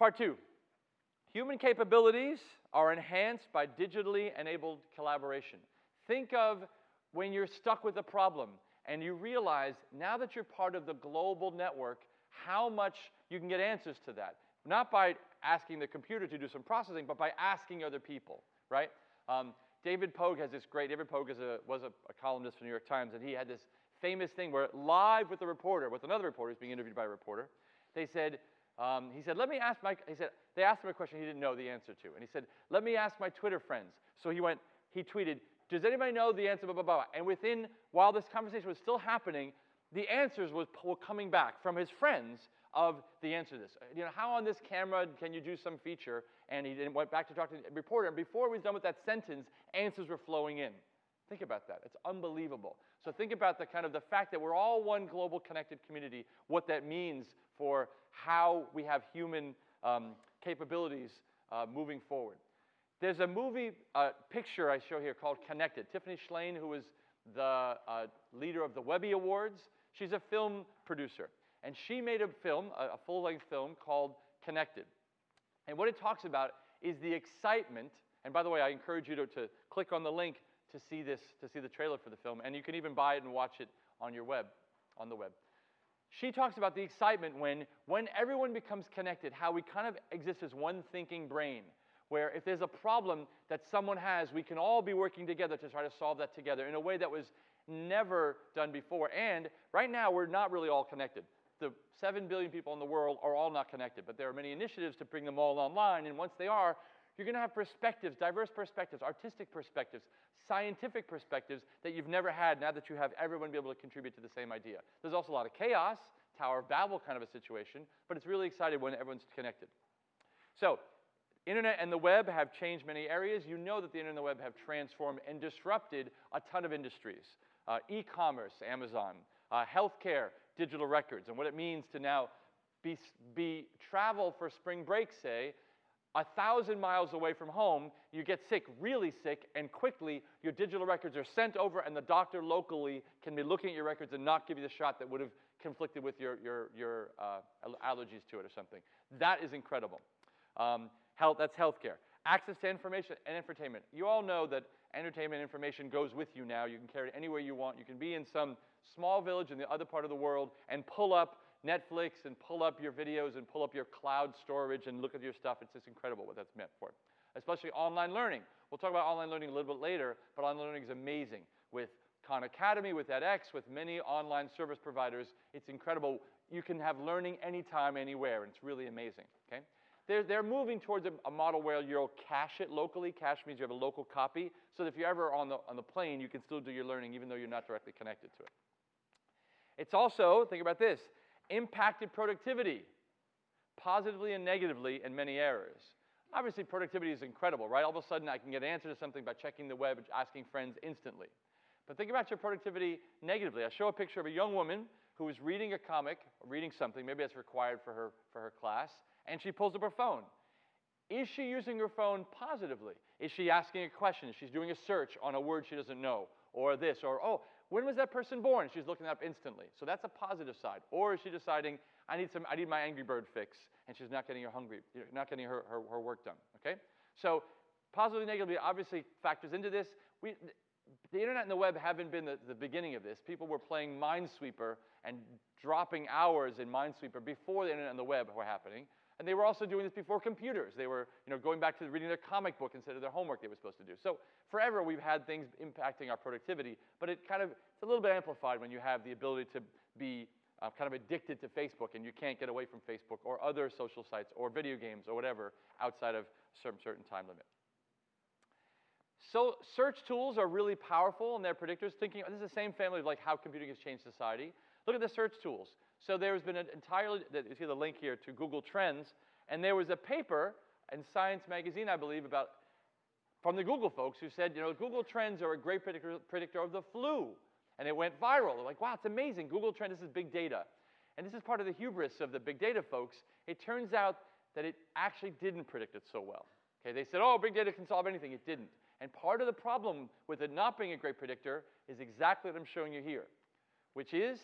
Part two, human capabilities are enhanced by digitally enabled collaboration. Think of when you're stuck with a problem and you realize now that you're part of the global network, how much you can get answers to that. Not by asking the computer to do some processing, but by asking other people, right? Um, David Pogue has this great, David Pogue a, was a, a, columnist for New York Times, and he had this famous thing where live with a reporter, with another reporter, he's being interviewed by a reporter, they said, um, he said, let me ask my, he said, they asked him a question he didn't know the answer to. And he said, let me ask my Twitter friends. So he went, he tweeted, does anybody know the answer, blah, blah, blah. And within, while this conversation was still happening, the answers was, were coming back from his friends of the answer to this. You know, how on this camera can you do some feature? And he went back to talk to the reporter. And before he was done with that sentence, answers were flowing in. Think about that. It's unbelievable. So think about the kind of the fact that we're all one global connected community, what that means for how we have human um, capabilities uh, moving forward. There's a movie uh, picture I show here called Connected. Tiffany Shlain, who is the uh, leader of the Webby Awards, she's a film producer. And she made a film, a, a full-length film called Connected. And what it talks about is the excitement, and by the way, I encourage you to, to click on the link to see this, to see the trailer for the film, and you can even buy it and watch it on your web, on the web. She talks about the excitement when, when everyone becomes connected, how we kind of exist as one thinking brain, where if there's a problem that someone has, we can all be working together to try to solve that together in a way that was never done before. And right now, we're not really all connected. The 7 billion people in the world are all not connected, but there are many initiatives to bring them all online, and once they are, you're going to have perspectives, diverse perspectives, artistic perspectives, scientific perspectives that you've never had now that you have everyone be able to contribute to the same idea. There's also a lot of chaos, Tower of Babel kind of a situation, but it's really exciting when everyone's connected. So, internet and the web have changed many areas. You know that the internet and the web have transformed and disrupted a ton of industries. Uh, e-commerce, Amazon, uh, healthcare, digital records, and what it means to now be, be travel for spring break, say, a thousand miles away from home, you get sick, really sick, and quickly your digital records are sent over, and the doctor locally can be looking at your records and not give you the shot that would have conflicted with your, your, your uh, allergies to it or something. That is incredible. Um, health, that's healthcare. Access to information and entertainment. You all know that entertainment information goes with you now. You can carry it anywhere you want. You can be in some small village in the other part of the world and pull up Netflix and pull up your videos and pull up your cloud storage and look at your stuff. It's just incredible what that's meant for. Especially online learning. We'll talk about online learning a little bit later, but online learning is amazing with Khan Academy, with edX, with many online service providers. It's incredible. You can have learning anytime, anywhere, and it's really amazing. Okay? They're, they're moving towards a, a model where you'll cache it locally. Cache means you have a local copy, so that if you're ever on the, on the plane, you can still do your learning even though you're not directly connected to it. It's also, think about this, impacted productivity positively and negatively in many areas. Obviously, productivity is incredible, right? All of a sudden, I can get an answer to something by checking the web, asking friends instantly. But think about your productivity negatively. I show a picture of a young woman who is reading a comic, reading something, maybe that's required for her, for her class, and she pulls up her phone. Is she using her phone positively? Is she asking a question? Is she doing a search on a word she doesn't know? Or this, or, oh, when was that person born? She's looking up instantly. So that's a positive side. Or is she deciding, I need, some, I need my Angry Bird fix, and she's not getting her hungry, not getting her, her, her work done, okay? So positively, negatively obviously factors into this. We, the internet and the web haven't been the, the beginning of this. People were playing Minesweeper and dropping hours in Minesweeper before the internet and the web were happening. And they were also doing this before computers. They were you know, going back to reading their comic book instead of their homework they were supposed to do. So forever we've had things impacting our productivity, but it kind of, it's a little bit amplified when you have the ability to be uh, kind of addicted to Facebook and you can't get away from Facebook or other social sites or video games or whatever outside of certain time limit. So search tools are really powerful and they're predictors. Thinking, this is the same family of like how computing has changed society. Look at the search tools. So there's been an entirely, you see the link here to Google Trends, and there was a paper in Science Magazine, I believe, about from the Google folks who said, you know, Google Trends are a great predictor, predictor of the flu. And it went viral. They're like, wow, it's amazing. Google Trends, this is big data. And this is part of the hubris of the big data folks. It turns out that it actually didn't predict it so well. Okay, they said, oh, big data can solve anything. It didn't. And part of the problem with it not being a great predictor is exactly what I'm showing you here, which is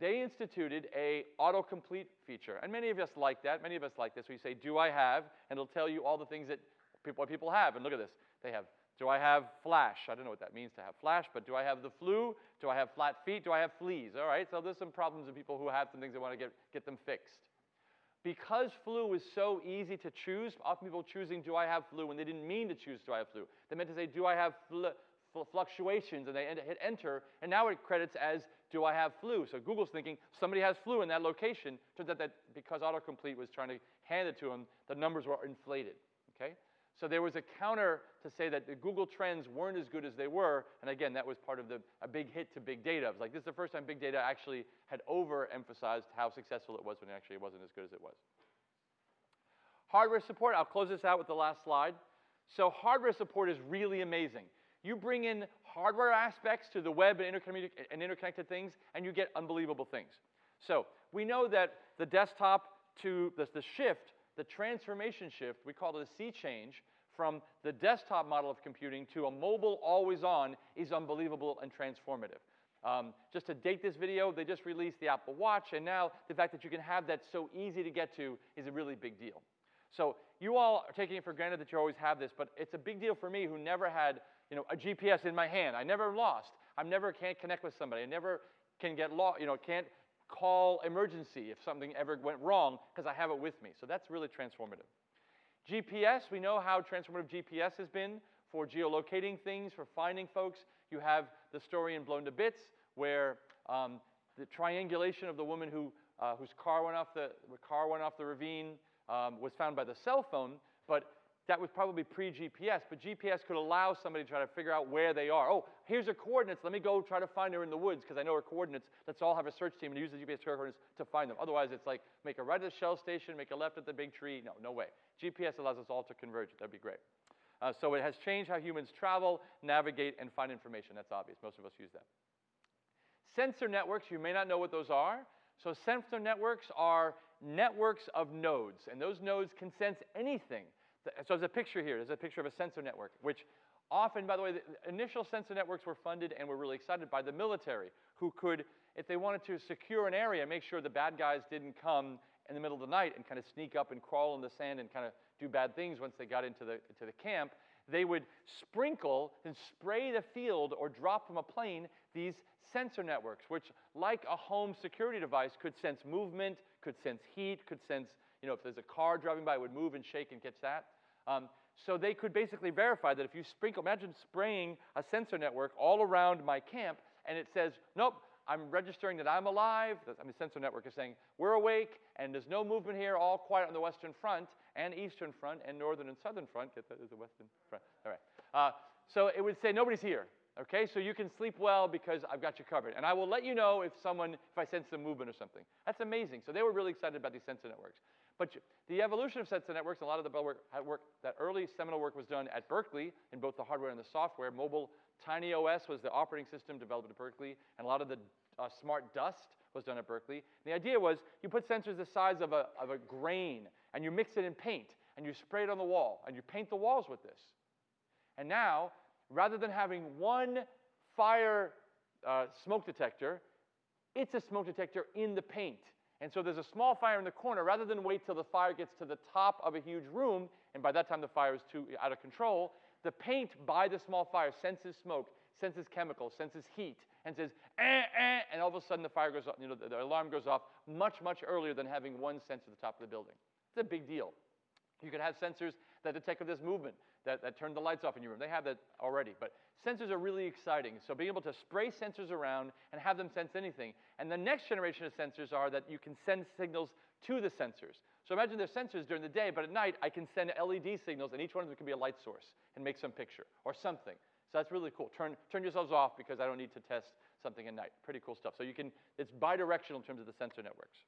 they instituted a autocomplete feature. And many of us like that. Many of us like this. We say, do I have? And it'll tell you all the things that people, what people have. And look at this. They have, do I have flash? I don't know what that means to have flash, but do I have the flu? Do I have flat feet? Do I have fleas? All right, so there's some problems in people who have some things they want to get, get them fixed. Because flu is so easy to choose, often people choosing, do I have flu, when they didn't mean to choose, do I have flu? They meant to say, do I have flu? fluctuations and they hit enter, and now it credits as do I have flu? So Google's thinking somebody has flu in that location. Turns out that because autocomplete was trying to hand it to them, the numbers were inflated. Okay? So there was a counter to say that the Google trends weren't as good as they were, and again, that was part of the, a big hit to big data. It was like this is the first time big data actually had overemphasized how successful it was when it actually wasn't as good as it was. Hardware support, I'll close this out with the last slide. So hardware support is really amazing. You bring in hardware aspects to the web and, and interconnected things, and you get unbelievable things. So we know that the desktop to the, the shift, the transformation shift, we call it a sea change, from the desktop model of computing to a mobile always on is unbelievable and transformative. Um, just to date this video, they just released the Apple Watch, and now the fact that you can have that so easy to get to is a really big deal. So you all are taking it for granted that you always have this, but it's a big deal for me who never had you know, a GPS in my hand. I never lost. I never can't connect with somebody. I never can get lost, you know, can't call emergency if something ever went wrong because I have it with me. So that's really transformative. GPS, we know how transformative GPS has been for geolocating things, for finding folks. You have the story in Blown to Bits where um, the triangulation of the woman who, uh, whose car went off the, car went off the ravine um, was found by the cell phone, but that was probably pre-GPS, but GPS could allow somebody to try to figure out where they are. Oh, here's her coordinates. Let me go try to find her in the woods because I know her coordinates. Let's all have a search team and use the GPS coordinates to find them. Otherwise, it's like make a right at the Shell station, make a left at the big tree. No, no way. GPS allows us all to converge. That'd be great. Uh, so it has changed how humans travel, navigate, and find information. That's obvious. Most of us use that. Sensor networks, you may not know what those are. So sensor networks are networks of nodes, and those nodes can sense anything so there's a picture here. There's a picture of a sensor network, which often, by the way, the initial sensor networks were funded and were really excited by the military, who could, if they wanted to secure an area, make sure the bad guys didn't come in the middle of the night and kind of sneak up and crawl in the sand and kind of do bad things once they got into the, into the camp. They would sprinkle and spray the field or drop from a plane these sensor networks, which, like a home security device, could sense movement, could sense heat, could sense, you know, if there's a car driving by, it would move and shake and catch that. Um, so they could basically verify that if you sprinkle, imagine spraying a sensor network all around my camp, and it says, nope, I'm registering that I'm alive. I mean, the sensor network is saying, we're awake, and there's no movement here, all quiet on the western front, and eastern front, and northern and southern front. Get that? A western front. All right. Uh, so it would say, nobody's here. Okay, so you can sleep well because I've got you covered. And I will let you know if someone, if I sense some movement or something. That's amazing. So they were really excited about these sensor networks. But the evolution of sensor networks, a lot of the work, work, that early seminal work was done at Berkeley in both the hardware and the software. Mobile TinyOS was the operating system developed at Berkeley, and a lot of the uh, smart dust was done at Berkeley. And the idea was you put sensors the size of a, of a grain, and you mix it in paint, and you spray it on the wall, and you paint the walls with this. And now, rather than having one fire uh, smoke detector, it's a smoke detector in the paint. And so there's a small fire in the corner. Rather than wait till the fire gets to the top of a huge room, and by that time the fire is too out of control, the paint by the small fire senses smoke, senses chemicals, senses heat, and says, eh, eh, and all of a sudden the fire goes off, you know, the, the alarm goes off much, much earlier than having one sensor at the top of the building. It's a big deal. You could have sensors that detect this movement, that, that turn the lights off in your room. They have that already. But sensors are really exciting. So being able to spray sensors around and have them sense anything. And the next generation of sensors are that you can send signals to the sensors. So imagine there's sensors during the day, but at night I can send LED signals, and each one of them can be a light source and make some picture or something. So that's really cool. Turn, turn yourselves off because I don't need to test something at night. Pretty cool stuff. So you can, it's bidirectional in terms of the sensor networks.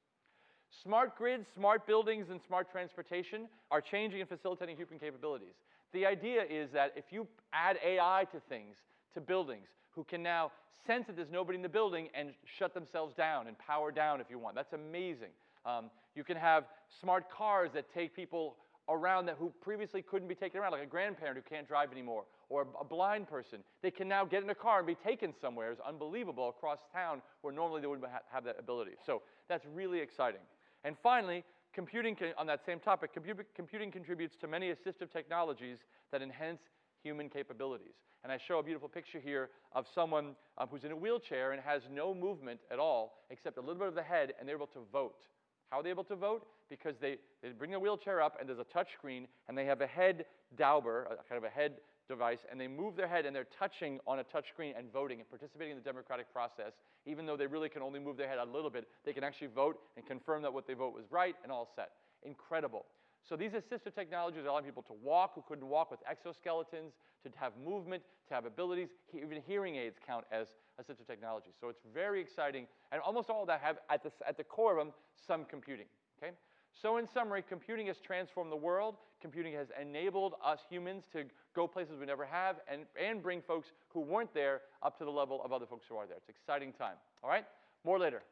Smart grids, smart buildings, and smart transportation are changing and facilitating human capabilities. The idea is that if you add AI to things, to buildings, who can now sense that there's nobody in the building and shut themselves down and power down if you want. That's amazing. Um, you can have smart cars that take people around that who previously couldn't be taken around, like a grandparent who can't drive anymore, or a blind person. They can now get in a car and be taken somewhere. It's unbelievable across town where normally they wouldn't have that ability. So that's really exciting. And finally, computing on that same topic, computing contributes to many assistive technologies that enhance human capabilities. And I show a beautiful picture here of someone um, who's in a wheelchair and has no movement at all except a little bit of the head, and they're able to vote. How are they able to vote? Because they, they bring the wheelchair up, and there's a touch screen, and they have a head dauber, a, kind of a head device, and they move their head, and they're touching on a touch screen and voting and participating in the democratic process. Even though they really can only move their head a little bit, they can actually vote and confirm that what they vote was right and all set. Incredible. So these assistive technologies allow people to walk who couldn't walk with exoskeletons, to have movement, to have abilities. Even hearing aids count as assistive technology. So it's very exciting. And almost all that have at the, at the core of them some computing. Okay? So in summary, computing has transformed the world. Computing has enabled us humans to go places we never have and, and bring folks who weren't there up to the level of other folks who are there. It's an exciting time. All right? More later.